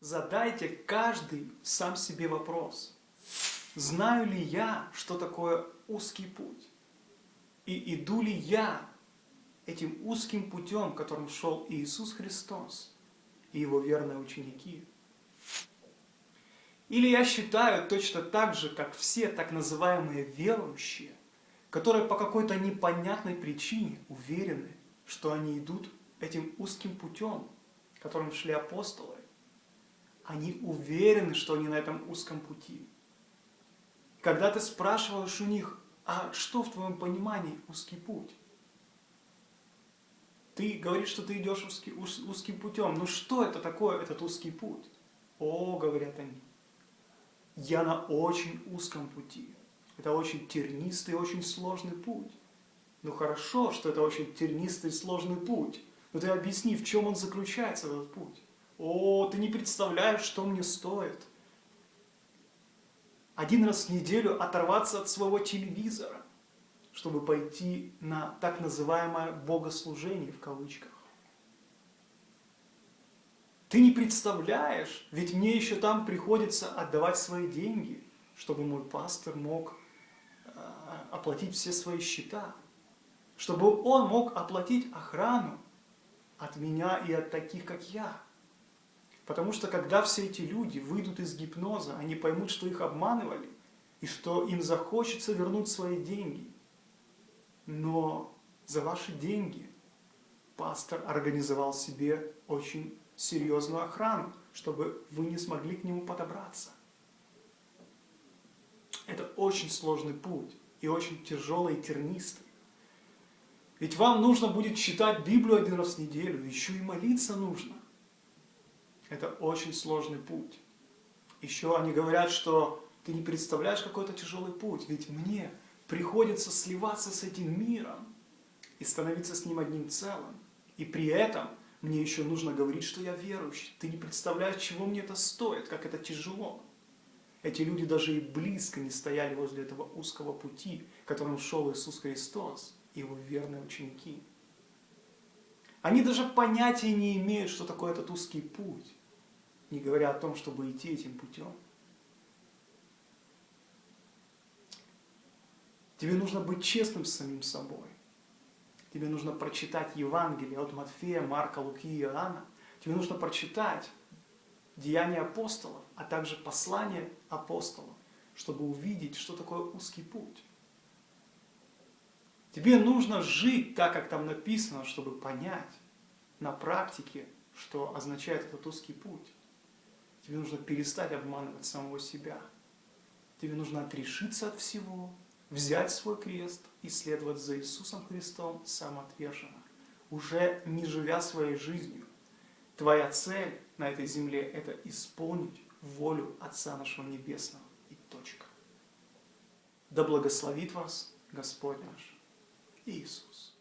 Задайте каждый сам себе вопрос. Знаю ли я, что такое узкий путь? И иду ли я этим узким путем, которым шел Иисус Христос и Его верные ученики? Или я считаю точно так же, как все так называемые верующие, которые по какой-то непонятной причине уверены, что они идут этим узким путем, которым шли апостолы, они уверены, что они на этом узком пути. Когда ты спрашиваешь у них, а что в твоем понимании узкий путь? Ты говоришь, что ты идешь узкий, уз, узким путем. Но что это такое, этот узкий путь? О, говорят они, я на очень узком пути. Это очень тернистый, очень сложный путь. Ну хорошо, что это очень тернистый, сложный путь. Но ты объясни, в чем он заключается, этот путь. О, ты не представляешь, что мне стоит. Один раз в неделю оторваться от своего телевизора, чтобы пойти на так называемое богослужение в кавычках. Ты не представляешь, ведь мне еще там приходится отдавать свои деньги, чтобы мой пастор мог э, оплатить все свои счета, чтобы он мог оплатить охрану от меня и от таких, как я. Потому что когда все эти люди выйдут из гипноза, они поймут, что их обманывали, и что им захочется вернуть свои деньги. Но за ваши деньги пастор организовал себе очень серьезную охрану, чтобы вы не смогли к нему подобраться. Это очень сложный путь и очень тяжелый и тернистый. Ведь вам нужно будет читать Библию один раз в неделю, еще и молиться нужно. Это очень сложный путь. Еще они говорят, что ты не представляешь, какой это тяжелый путь, ведь мне приходится сливаться с этим миром и становиться с ним одним целым. И при этом мне еще нужно говорить, что я верующий. Ты не представляешь, чего мне это стоит, как это тяжело. Эти люди даже и близко не стояли возле этого узкого пути, которым шел Иисус Христос и его верные ученики. Они даже понятия не имеют, что такое этот узкий путь не говоря о том, чтобы идти этим путем. Тебе нужно быть честным с самим собой. Тебе нужно прочитать Евангелие от Матфея, Марка, Луки и Иоанна. Тебе нужно прочитать Деяния апостолов, а также послание апостолов, чтобы увидеть, что такое узкий путь. Тебе нужно жить так, как там написано, чтобы понять на практике, что означает этот узкий путь. Тебе нужно перестать обманывать самого себя. Тебе нужно отрешиться от всего, взять свой крест и следовать за Иисусом Христом самоотверженно, уже не живя своей жизнью. Твоя цель на этой земле – это исполнить волю Отца нашего Небесного. И точка. Да благословит вас Господь наш Иисус.